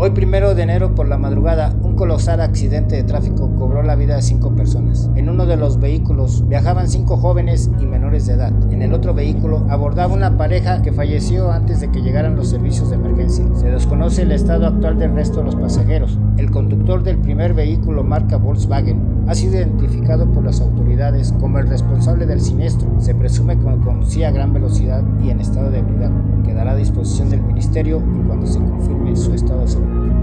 Hoy primero de enero por la madrugada, un colosal accidente de tráfico cobró la vida de cinco personas. En uno de los vehículos viajaban cinco jóvenes y menores de edad. En el otro vehículo abordaba una pareja que falleció antes de que llegaran los servicios de emergencia. Se desconoce el estado actual del resto de los pasajeros. El conductor del primer vehículo marca Volkswagen ha sido identificado por las autoridades como el responsable del siniestro. Se presume que conducía a gran velocidad y en estado de ebriedad. Quedará a disposición del ministerio y cuando se confirme su estado de salud.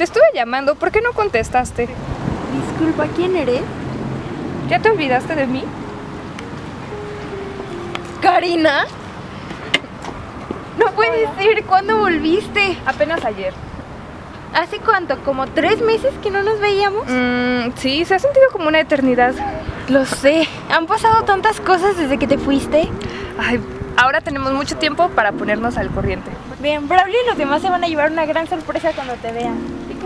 Te estuve llamando, ¿por qué no contestaste? Disculpa, ¿quién eres? ¿Ya te olvidaste de mí? ¿Karina? No puedes decir, ¿cuándo volviste? Apenas ayer. ¿Hace cuánto? ¿Como tres meses que no nos veíamos? Mm, sí, se ha sentido como una eternidad. Lo sé, han pasado tantas cosas desde que te fuiste. Ay, ahora tenemos mucho tiempo para ponernos al corriente. Bien, Bravely y los demás se van a llevar una gran sorpresa cuando te vean. ¿Y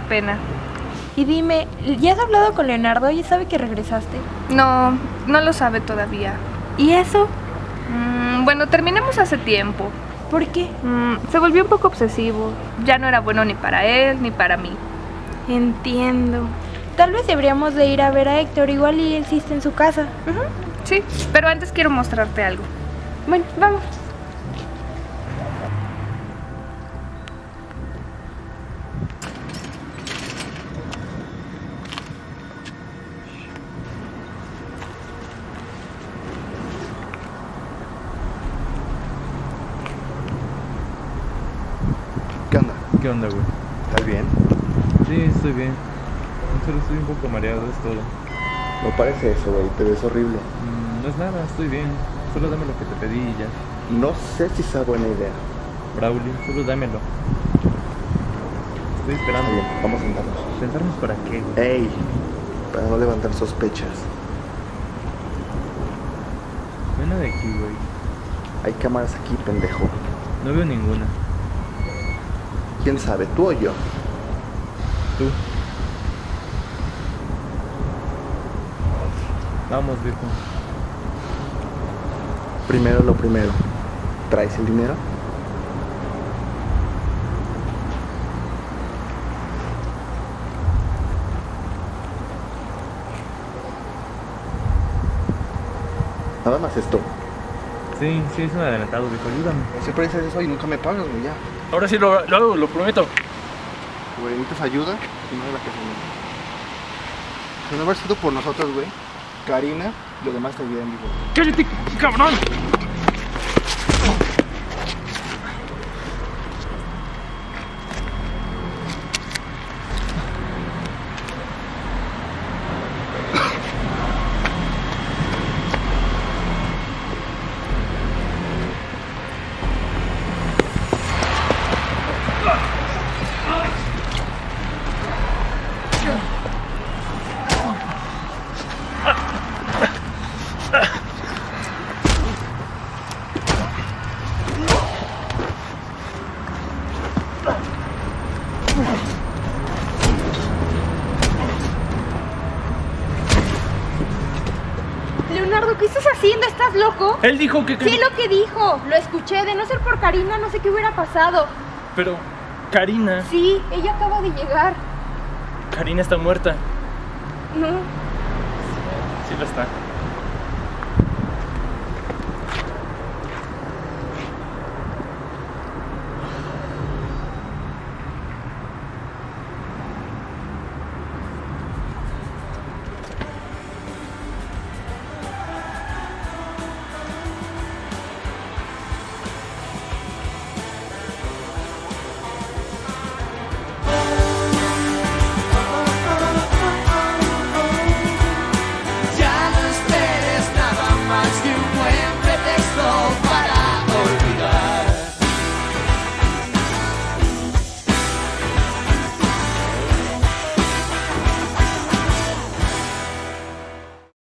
Pena. Y dime, ¿ya has hablado con Leonardo? ¿Ya sabe que regresaste? No, no lo sabe todavía. ¿Y eso? Mm, bueno, terminamos hace tiempo. ¿Por qué? Mm, se volvió un poco obsesivo. Ya no era bueno ni para él ni para mí. Entiendo. Tal vez deberíamos de ir a ver a Héctor, igual y él sí está en su casa. Sí, pero antes quiero mostrarte algo. Bueno, vamos. ¿Qué onda? ¿Qué onda, güey? ¿Estás bien? Sí, estoy bien. Solo estoy un poco mareado, es todo. No parece eso, güey. Te ves horrible. Mm, no es nada, estoy bien. Solo dame lo que te pedí y ya. No sé si sea buena idea. Braulio, solo dámelo. Estoy esperando. bien, vamos a sentarnos. ¿Sentarnos para qué, güey? ¡Ey! Para no levantar sospechas. Ven de aquí, güey. Hay cámaras aquí, pendejo. No veo ninguna. ¿Quién sabe? ¿Tú o yo? Tú. Vamos, viejo. Primero lo primero. ¿Traes el dinero? Nada más esto. Sí, sí, es un adelantado, viejo, ayúdame. Siempre dices eso y nunca me pagas, güey, ya. Ahora sí lo, lo hago, lo prometo. Güey, necesitas ayuda y no de la que se Si no hubiera sido por nosotros, güey, Karina, lo demás te bien, digo. ¡Cállate, cabrón! Leonardo, ¿qué estás haciendo? ¿Estás loco? Él dijo que... Sí, lo que dijo. Lo escuché. De no ser por Karina, no sé qué hubiera pasado. Pero Karina, Sí, ella acaba de llegar. Karina está muerta. No. Sí lo está.